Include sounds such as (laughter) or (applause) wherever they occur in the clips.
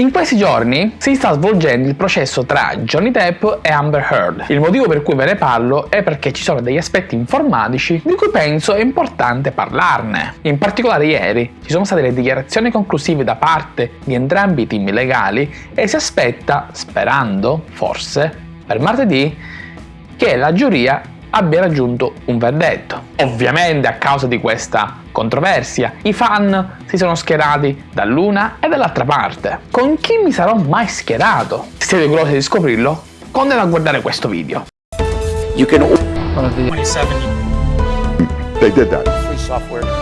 In questi giorni si sta svolgendo il processo tra Johnny Depp e Amber Heard. Il motivo per cui ve ne parlo è perché ci sono degli aspetti informatici di cui penso è importante parlarne. In particolare ieri ci sono state le dichiarazioni conclusive da parte di entrambi i team legali e si aspetta, sperando, forse, per martedì, che la giuria abbia raggiunto un verdetto. Ovviamente a causa di questa controversia i fan si sono schierati dall'una e dall'altra parte. Con chi mi sarò mai schierato? Se siete curiosi di scoprirlo, continuate a guardare questo video. You can... 27. They did that. Free software.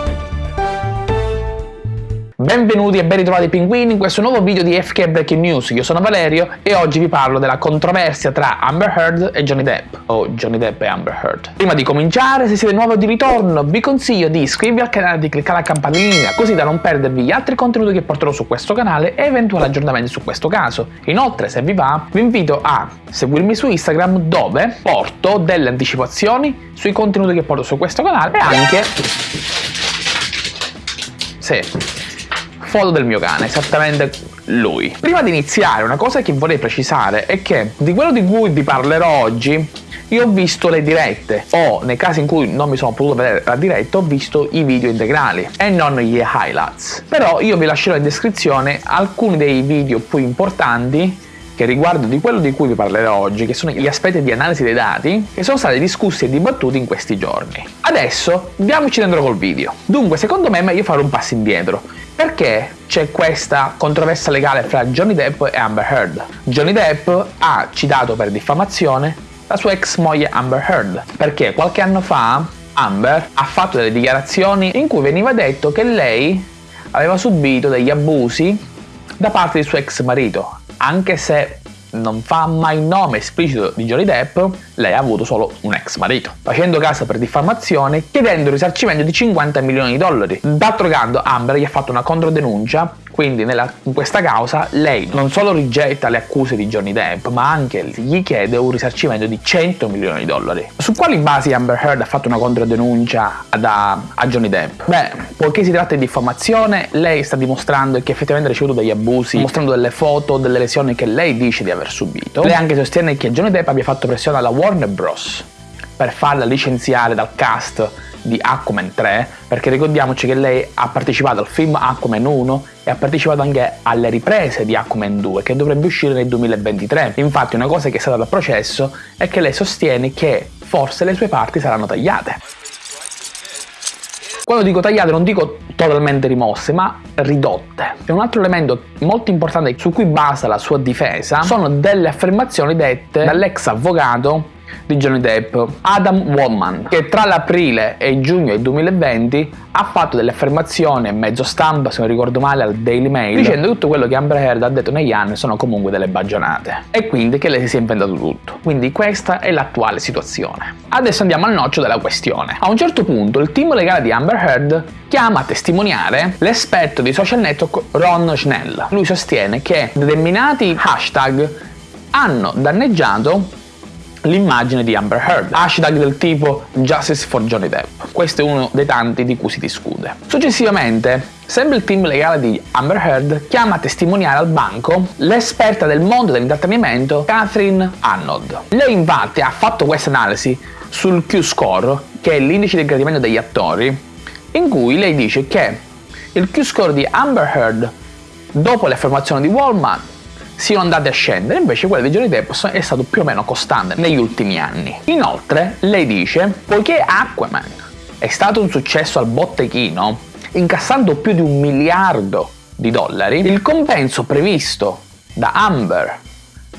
Benvenuti e ben ritrovati pinguini in questo nuovo video di FK Breaking News, io sono Valerio e oggi vi parlo della controversia tra Amber Heard e Johnny Depp, o Johnny Depp e Amber Heard. Prima di cominciare, se siete nuovi di ritorno, vi consiglio di iscrivervi al canale e di cliccare la campanellina, così da non perdervi gli altri contenuti che porterò su questo canale e eventuali aggiornamenti su questo caso. Inoltre, se vi va, vi invito a seguirmi su Instagram dove porto delle anticipazioni sui contenuti che porto su questo canale e anche... Sì, foto del mio cane, esattamente lui. Prima di iniziare una cosa che vorrei precisare è che di quello di cui vi parlerò oggi io ho visto le dirette o nei casi in cui non mi sono potuto vedere la diretta ho visto i video integrali e non gli highlights. Però io vi lascerò in descrizione alcuni dei video più importanti che riguardano di quello di cui vi parlerò oggi, che sono gli aspetti di analisi dei dati che sono stati discussi e dibattuti in questi giorni. Adesso diamoci dentro col video. Dunque, secondo me è meglio fare un passo indietro perché c'è questa controversia legale fra Johnny Depp e Amber Heard? Johnny Depp ha citato per diffamazione la sua ex moglie Amber Heard, perché qualche anno fa Amber ha fatto delle dichiarazioni in cui veniva detto che lei aveva subito degli abusi da parte del suo ex marito, anche se non fa mai nome esplicito di Johnny Depp, lei ha avuto solo un ex marito, facendo caso per diffamazione chiedendo risarcimento di 50 milioni di dollari. D'altro canto Amber gli ha fatto una controdenuncia quindi nella, in questa causa lei non solo rigetta le accuse di Johnny Depp, ma anche gli chiede un risarcimento di 100 milioni di dollari. Su quali basi Amber Heard ha fatto una controdenuncia da, a Johnny Depp? Beh, poiché si tratta di diffamazione, lei sta dimostrando che effettivamente ha ricevuto degli abusi, mostrando delle foto, delle lesioni che lei dice di aver subito. Lei anche sostiene che Johnny Depp abbia fatto pressione alla Warner Bros. per farla licenziare dal cast di Aquaman 3 perché ricordiamoci che lei ha partecipato al film Aquaman 1 e ha partecipato anche alle riprese di Aquaman 2 che dovrebbe uscire nel 2023 infatti una cosa che è stata da processo è che lei sostiene che forse le sue parti saranno tagliate quando dico tagliate non dico totalmente rimosse, ma ridotte. E un altro elemento molto importante su cui basa la sua difesa sono delle affermazioni dette dall'ex avvocato di Johnny Depp, Adam Wallman, che tra l'aprile e giugno del 2020 ha fatto delle affermazioni mezzo stampa, se non ricordo male, al Daily Mail, dicendo che tutto quello che Amber Heard ha detto negli anni sono comunque delle bagionate. E quindi che lei si sia inventato tutto. Quindi questa è l'attuale situazione. Adesso andiamo al noccio della questione. A un certo punto il team legale di Amber Heard chiama a testimoniare l'esperto di social network Ron Schnell. Lui sostiene che determinati hashtag hanno danneggiato l'immagine di Amber Heard, hashtag del tipo Justice for Johnny Depp. Questo è uno dei tanti di cui si discute. Successivamente, sempre il team legale di Amber Heard chiama a testimoniare al banco l'esperta del mondo dell'intrattenimento Catherine Arnold. Lei infatti ha fatto questa analisi sul Q-score, che è l'indice di gradimento degli attori, in cui lei dice che il Q-score di Amber Heard dopo le affermazioni di Walmart siano andate a scendere, invece quella di Johnny Depp è stato più o meno costante negli ultimi anni. Inoltre, lei dice, poiché Aquaman è stato un successo al botteghino, incassando più di un miliardo di dollari, il compenso previsto da Amber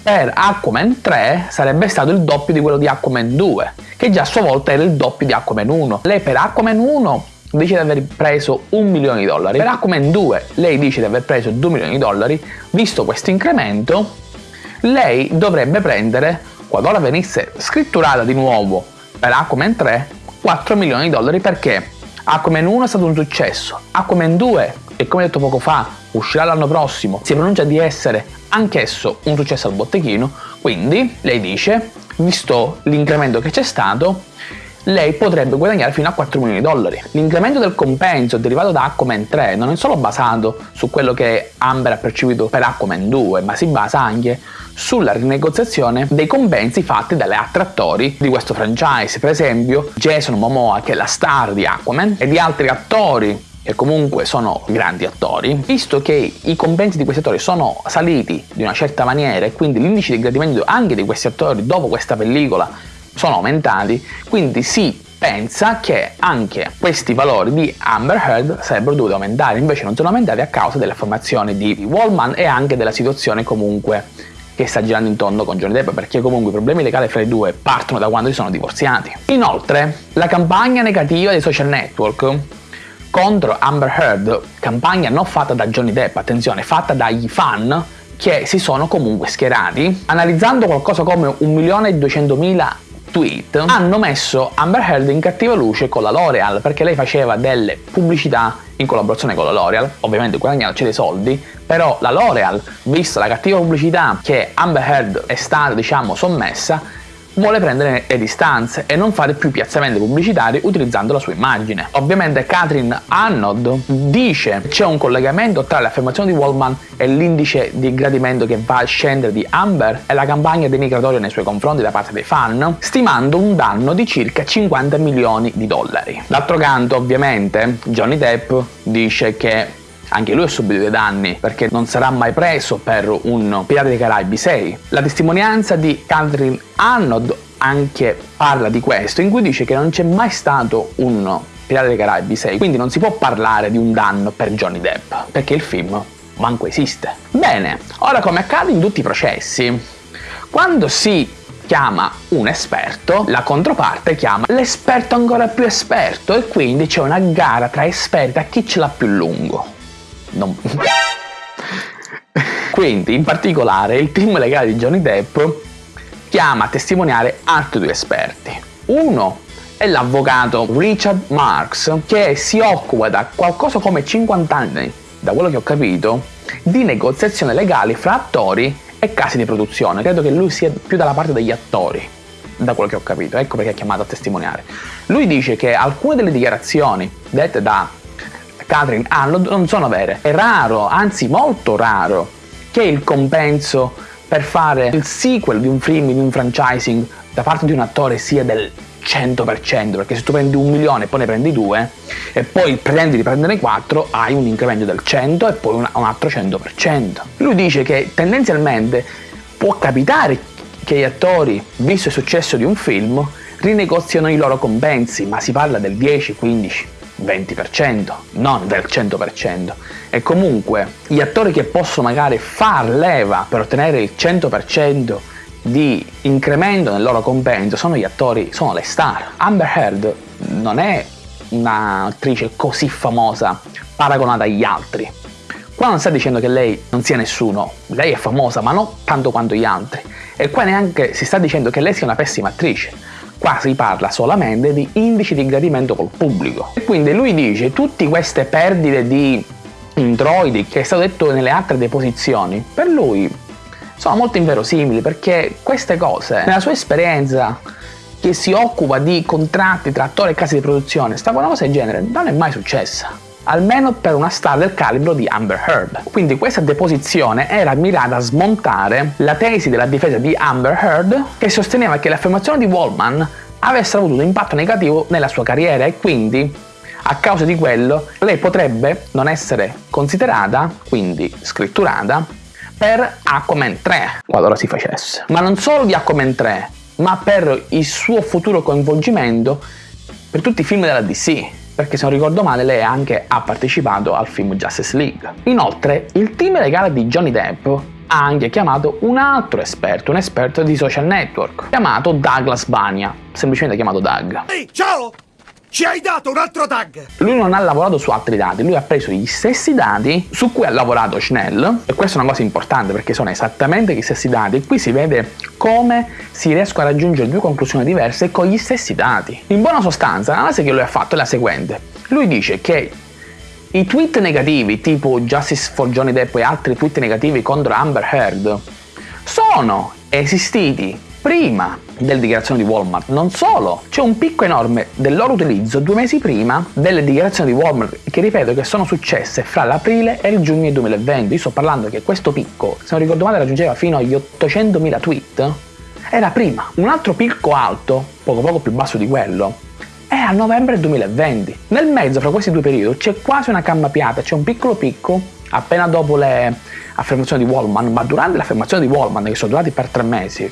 per Aquaman 3 sarebbe stato il doppio di quello di Aquaman 2, che già a sua volta era il doppio di Aquaman 1. Lei per Aquaman 1 dice di aver preso un milione di dollari. Per Aquaman 2 lei dice di aver preso 2 milioni di dollari. Visto questo incremento, lei dovrebbe prendere, qualora venisse scritturata di nuovo per Aquaman 3, 4 milioni di dollari perché Aquaman 1 è stato un successo, Aquaman 2, e come detto poco fa, uscirà l'anno prossimo, si pronuncia di essere anch'esso un successo al botteghino, quindi lei dice, visto l'incremento che c'è stato, lei potrebbe guadagnare fino a 4 milioni di dollari. L'incremento del compenso derivato da Aquaman 3 non è solo basato su quello che Amber ha percepito per Aquaman 2, ma si basa anche sulla rinegoziazione dei compensi fatti dalle altre attori di questo franchise, per esempio Jason Momoa che è la star di Aquaman e di altri attori che comunque sono grandi attori, visto che i compensi di questi attori sono saliti di una certa maniera e quindi l'indice di gradimento anche di questi attori dopo questa pellicola sono aumentati, quindi si pensa che anche questi valori di Amber Heard sarebbero dovuti aumentare, invece non sono aumentati a causa delle affermazioni di Wallman e anche della situazione comunque che sta girando intorno con Johnny Depp perché comunque i problemi legali fra i due partono da quando si sono divorziati. Inoltre, la campagna negativa dei social network contro Amber Heard, campagna non fatta da Johnny Depp, attenzione, fatta dagli fan che si sono comunque schierati, analizzando qualcosa come 1.200.000 tweet, hanno messo Amber Heard in cattiva luce con la L'Oreal perché lei faceva delle pubblicità in collaborazione con la L'Oreal, ovviamente guadagnandoci dei soldi, però la L'Oreal, vista la cattiva pubblicità che Amber Heard è stata, diciamo, sommessa, vuole prendere le distanze e non fare più piazzamenti pubblicitari utilizzando la sua immagine. Ovviamente Catherine Arnold dice c'è un collegamento tra le affermazioni di Wallman e l'indice di gradimento che va a scendere di Amber e la campagna denigratoria nei suoi confronti da parte dei fan, stimando un danno di circa 50 milioni di dollari. D'altro canto, ovviamente, Johnny Depp dice che anche lui ha subito dei danni perché non sarà mai preso per un Pirata dei Caraibi 6. La testimonianza di Catherine Arnold anche parla di questo, in cui dice che non c'è mai stato un Pirata dei Caraibi 6, quindi non si può parlare di un danno per Johnny Depp, perché il film manco esiste. Bene, ora come accade in tutti i processi, quando si chiama un esperto, la controparte chiama l'esperto ancora più esperto e quindi c'è una gara tra esperti a chi ce l'ha più lungo. Non... (laughs) Quindi, in particolare, il team legale di Johnny Depp chiama a testimoniare altri due esperti. Uno è l'avvocato Richard Marks, che si occupa da qualcosa come 50 anni, da quello che ho capito, di negoziazione legale fra attori e casi di produzione. Credo che lui sia più dalla parte degli attori, da quello che ho capito, ecco perché è chiamato a testimoniare. Lui dice che alcune delle dichiarazioni dette da Catherine Arnold non sono vere. È raro, anzi molto raro, che il compenso per fare il sequel di un film, di un franchising da parte di un attore sia del 100% perché se tu prendi un milione e poi ne prendi due e poi pretendi di prendere quattro hai un incremento del 100 e poi un, altro 100%. Lui dice che tendenzialmente può capitare che gli attori, visto il successo di un film, rinegoziano i loro compensi, ma si parla del 10, 15, 20%, non del 100%. E comunque gli attori che possono magari far leva per ottenere il 100% di incremento nel loro compenso sono gli attori, sono le star. Amber Heard non è un'attrice così famosa paragonata agli altri. Qua non sta dicendo che lei non sia nessuno, lei è famosa ma non tanto quanto gli altri. E qua neanche si sta dicendo che lei sia una pessima attrice Qua si parla solamente di indici di gradimento col pubblico. E quindi lui dice tutte queste perdite di introiti che è stato detto nelle altre deposizioni, per lui sono molto inverosimili perché queste cose, nella sua esperienza che si occupa di contratti tra attori e case di produzione, sta una cosa del genere non è mai successa almeno per una star del calibro di Amber Heard. Quindi questa deposizione era mirata a smontare la tesi della difesa di Amber Heard che sosteneva che le affermazioni di Wallman avessero avuto un impatto negativo nella sua carriera e quindi a causa di quello lei potrebbe non essere considerata, quindi scritturata, per Aquaman 3 qualora si facesse. Ma non solo di Aquaman 3, ma per il suo futuro coinvolgimento per tutti i film della DC perché se non ricordo male lei anche ha partecipato al film Justice League. Inoltre il team legale di Johnny Depp ha anche chiamato un altro esperto, un esperto di social network, chiamato Douglas Bania, semplicemente chiamato Doug. Ehi, ciao! Ci hai dato un altro tag! Lui non ha lavorato su altri dati, lui ha preso gli stessi dati su cui ha lavorato Schnell e questa è una cosa importante perché sono esattamente gli stessi dati e qui si vede come si riescono a raggiungere due conclusioni diverse con gli stessi dati. In buona sostanza l'analisi che lui ha fatto è la seguente. Lui dice che i tweet negativi tipo Justice for Johnny Depp e altri tweet negativi contro Amber Heard sono esistiti prima delle dichiarazioni di Walmart. Non solo, c'è un picco enorme del loro utilizzo due mesi prima delle dichiarazioni di Walmart, che ripeto che sono successe fra l'aprile e il giugno 2020. Io sto parlando che questo picco, se non ricordo male, raggiungeva fino agli 800.000 tweet. Era prima. Un altro picco alto, poco poco più basso di quello, è a novembre 2020. Nel mezzo, fra questi due periodi, c'è quasi una cambiata, c'è un piccolo picco appena dopo le affermazioni di Wallman, ma durante le affermazioni di Wallman, che sono durate per tre mesi,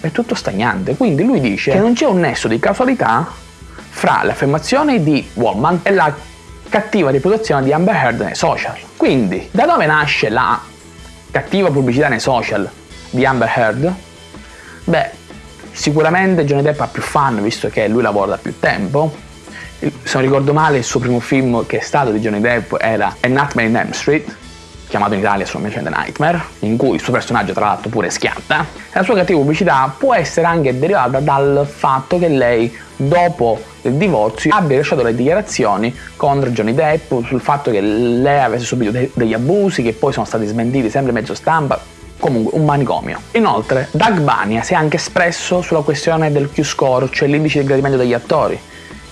è tutto stagnante. Quindi lui dice che non c'è un nesso di causalità fra le affermazioni di Wallman e la cattiva reputazione di Amber Heard nei social. Quindi, da dove nasce la cattiva pubblicità nei social di Amber Heard? Beh, sicuramente Johnny Depp ha più fan visto che lui lavora da più tempo. Se non ricordo male, il suo primo film che è stato di Johnny Depp era A Nightmare in Elm Street, chiamato in Italia solamente The Nightmare, in cui il suo personaggio tra l'altro pure schiatta. E la sua cattiva pubblicità può essere anche derivata dal fatto che lei, dopo il divorzio, abbia lasciato le dichiarazioni contro Johnny Depp sul fatto che lei avesse subito de- degli abusi che poi sono stati smentiti sempre mezzo stampa. Comunque, un manicomio. Inoltre, Doug Bania si è anche espresso sulla questione del Q-score, cioè l'indice di gradimento degli attori,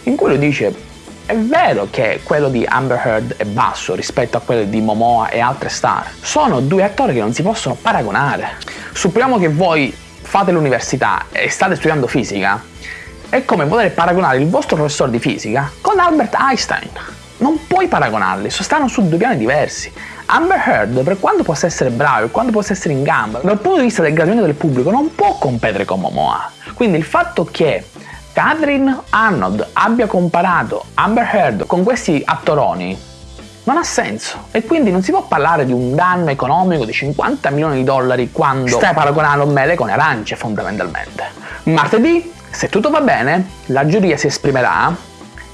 in cui lui dice è vero che quello di Amber Heard è basso rispetto a quello di Momoa e altre star. Sono due attori che non si possono paragonare. Supponiamo che voi fate l'università e state studiando fisica. È come poter paragonare il vostro professore di fisica con Albert Einstein. Non puoi paragonarli, stanno su due piani diversi. Amber Heard, per quanto possa essere bravo, per quanto possa essere in gamba, dal punto di vista del gradimento del pubblico, non può competere con Momoa. Quindi il fatto che Catherine Arnold abbia comparato Amber Heard con questi attoroni non ha senso e quindi non si può parlare di un danno economico di 50 milioni di dollari quando stai paragonando mele con arance fondamentalmente. Martedì, se tutto va bene, la giuria si esprimerà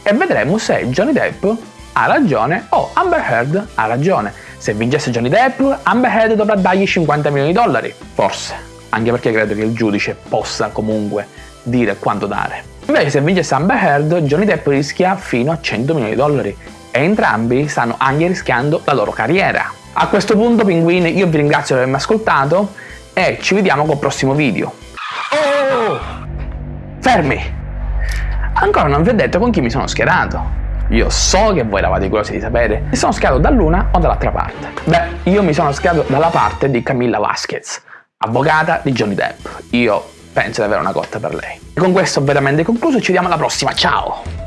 e vedremo se Johnny Depp ha ragione o Amber Heard ha ragione. Se vincesse Johnny Depp, Amber Heard dovrà dargli 50 milioni di dollari, forse, anche perché credo che il giudice possa comunque dire quanto dare. Invece se vince Amber Heard, Johnny Depp rischia fino a 100 milioni di dollari e entrambi stanno anche rischiando la loro carriera. A questo punto pinguini io vi ringrazio per avermi ascoltato e ci vediamo col prossimo video. Oh! Fermi! Ancora non vi ho detto con chi mi sono schierato. Io so che voi eravate curiosi di sapere. Mi sono schierato dall'una o dall'altra parte? Beh, io mi sono schierato dalla parte di Camilla Vasquez, avvocata di Johnny Depp. Io penso di avere una cotta per lei. E con questo ho veramente concluso, ci vediamo alla prossima, ciao!